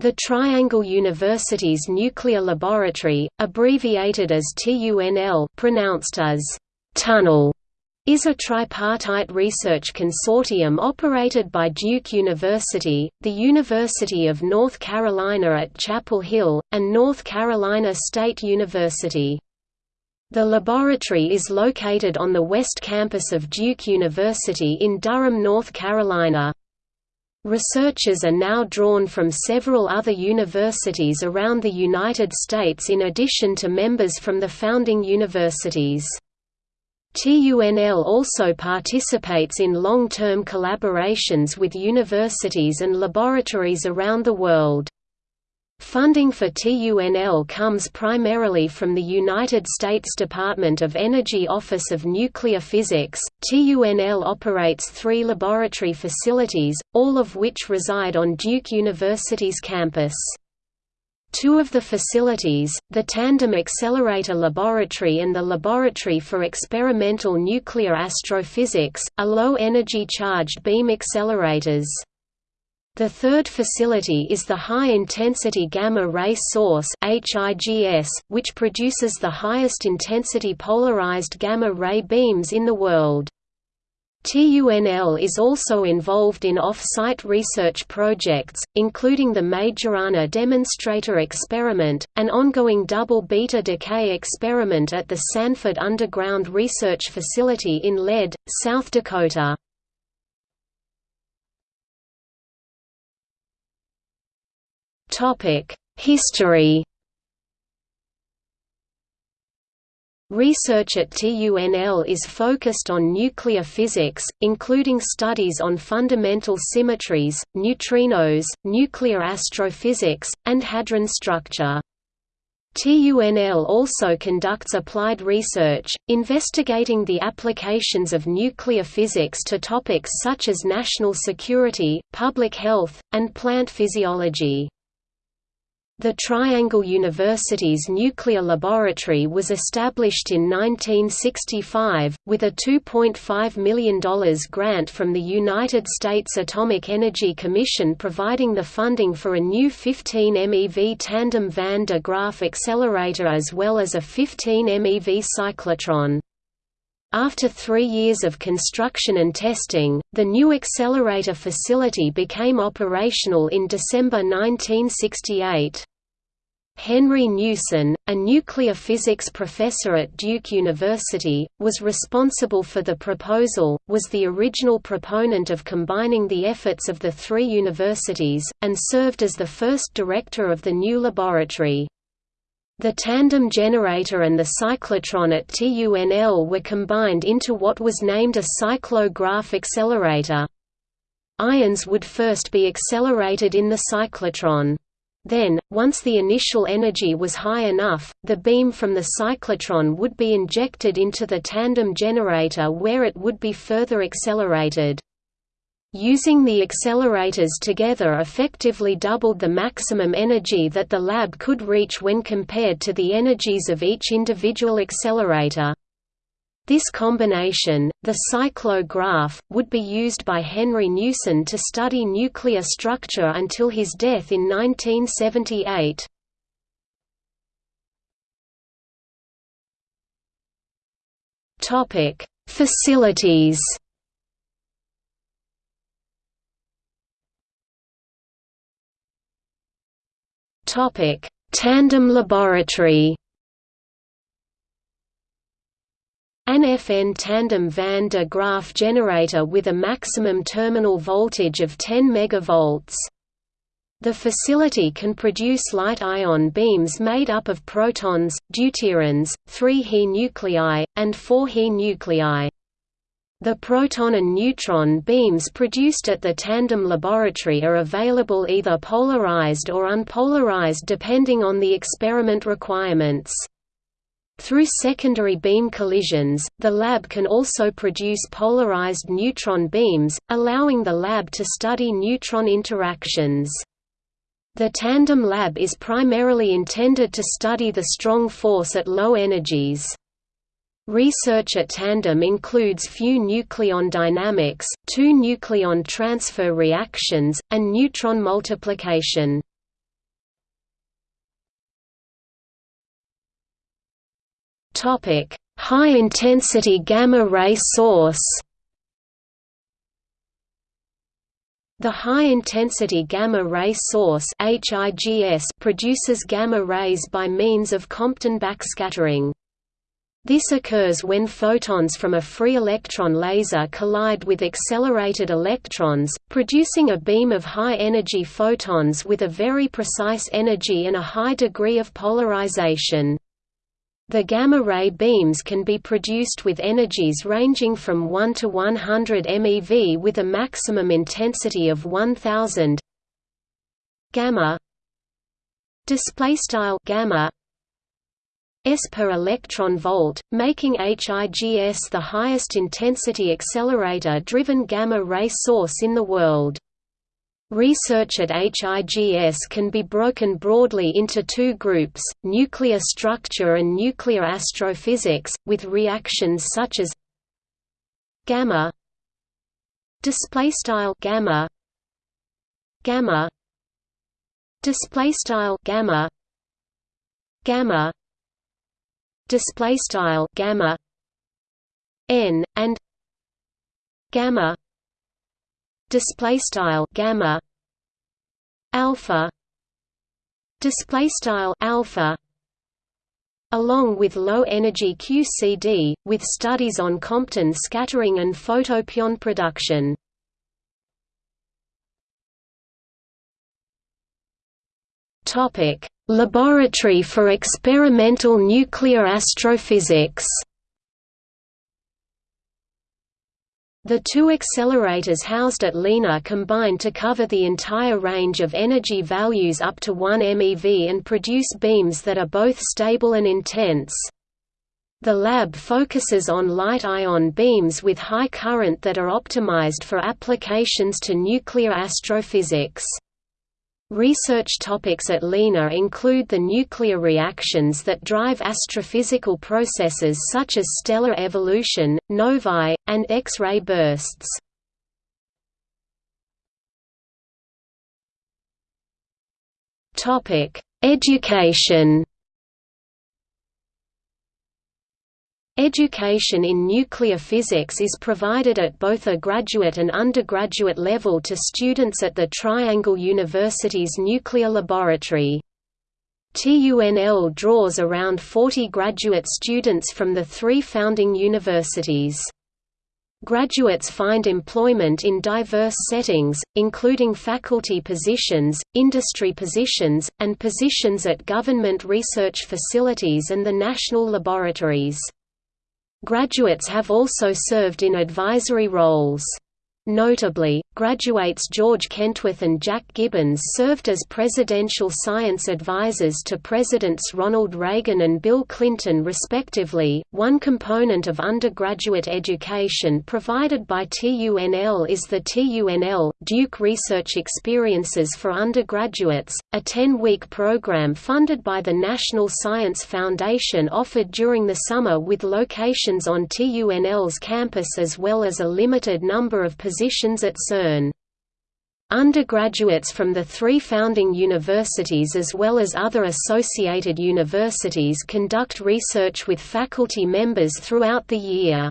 The Triangle Universities Nuclear Laboratory, abbreviated as TUNL pronounced as «tunnel», is a tripartite research consortium operated by Duke University, the University of North Carolina at Chapel Hill, and North Carolina State University. The laboratory is located on the west campus of Duke University in Durham, North Carolina. Researchers are now drawn from several other universities around the United States in addition to members from the founding universities. TUNL also participates in long-term collaborations with universities and laboratories around the world. Funding for TUNL comes primarily from the United States Department of Energy Office of Nuclear Physics. TUNL operates three laboratory facilities, all of which reside on Duke University's campus. Two of the facilities, the Tandem Accelerator Laboratory and the Laboratory for Experimental Nuclear Astrophysics, are low-energy charged beam accelerators. The third facility is the High-Intensity Gamma Ray Source which produces the highest intensity polarized gamma ray beams in the world. TUNL is also involved in off-site research projects, including the Majorana Demonstrator Experiment, an ongoing double beta decay experiment at the Sanford Underground Research Facility in Lead, South Dakota. History Research at TUNL is focused on nuclear physics, including studies on fundamental symmetries, neutrinos, nuclear astrophysics, and hadron structure. TUNL also conducts applied research, investigating the applications of nuclear physics to topics such as national security, public health, and plant physiology. The Triangle Universities nuclear laboratory was established in 1965, with a $2.5 million grant from the United States Atomic Energy Commission providing the funding for a new 15 MeV tandem van de Graaff accelerator as well as a 15 MeV cyclotron. After three years of construction and testing, the new accelerator facility became operational in December 1968. Henry Newson, a nuclear physics professor at Duke University, was responsible for the proposal, was the original proponent of combining the efforts of the three universities, and served as the first director of the new laboratory. The tandem generator and the cyclotron at TUNL were combined into what was named a cyclo-Graaff accelerator. Ions would first be accelerated in the cyclotron. Then, once the initial energy was high enough, the beam from the cyclotron would be injected into the tandem generator where it would be further accelerated. Using the accelerators together effectively doubled the maximum energy that the lab could reach when compared to the energies of each individual accelerator. This combination, the cyclo-Graaff, would be used by Henry Newson to study nuclear structure until his death in 1978. Facilities Tandem laboratory An FN tandem van de Graaff generator with a maximum terminal voltage of 10 MV. The facility can produce light ion beams made up of protons, deuterons, 3 He nuclei, and 4 He nuclei. The proton and neutron beams produced at the tandem laboratory are available either polarized or unpolarized depending on the experiment requirements. Through secondary beam collisions, the lab can also produce polarized neutron beams, allowing the lab to study neutron interactions. The Tandem Lab is primarily intended to study the strong force at low energies. Research at Tandem includes few nucleon dynamics, two nucleon transfer reactions, and neutron multiplication. High-intensity gamma-ray source The high-intensity gamma-ray source produces gamma rays by means of Compton backscattering. This occurs when photons from a free electron laser collide with accelerated electrons, producing a beam of high-energy photons with a very precise energy and a high degree of polarization. The gamma-ray beams can be produced with energies ranging from 1 to 100 MeV with a maximum intensity of 1000 gamma display gamma s per electron volt, making HIGS the highest intensity accelerator-driven gamma-ray source in the world. Research at HIGS can be broken broadly into two groups, nuclear structure and nuclear astrophysics, with reactions such as gamma displaystyle gamma gamma displaystyle gamma gamma display style gamma n and gamma display style gamma alpha display style alpha along with low energy QCD with studies on Compton scattering and photopion production topic Laboratory for Experimental Nuclear Astrophysics The two accelerators housed at LENA combine to cover the entire range of energy values up to 1 MeV and produce beams that are both stable and intense. The lab focuses on light-ion beams with high current that are optimized for applications to nuclear astrophysics. Research topics at LENA include the nuclear reactions that drive astrophysical processes such as stellar evolution, novae, and X-ray bursts. Education Education in nuclear physics is provided at both a graduate and undergraduate level to students at the Triangle Universities Nuclear Laboratory. TUNL draws around 40 graduate students from the three founding universities. Graduates find employment in diverse settings, including faculty positions, industry positions, and positions at government research facilities and the national laboratories. Graduates have also served in advisory roles. Notably, graduates George Keyworth and Jack Gibbons served as presidential science advisors to Presidents Ronald Reagan and Bill Clinton respectively. One component of undergraduate education provided by TUNL is the TUNL Duke Research Experiences for Undergraduates, a 10-week program funded by the National Science Foundation offered during the summer with locations on TUNL's campus as well as a limited number of positions positions at CERN. Undergraduates from the three founding universities as well as other associated universities conduct research with faculty members throughout the year.